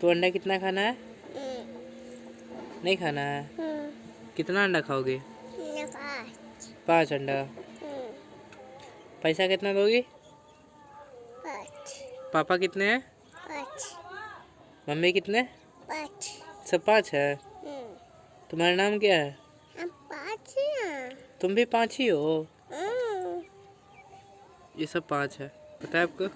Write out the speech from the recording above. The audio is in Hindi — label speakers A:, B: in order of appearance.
A: तो अंडा कितना खाना है? नहीं खाना है?
B: हम्म।
A: कितना अंडा खाओगे?
B: पाँच।
A: अंडा।
B: हम्म।
A: पैसा कितना दोगी? पापा कितने हैं?
B: पाँच।
A: मम्मी कितने?
B: पाँच।
A: सब पाँच है?
B: हम्म।
A: तुम्हारा नाम क्या है?
B: हम पाँच हैं
A: तुम भी पाँच ही हो? ये सब पाँच है। पता है आपको?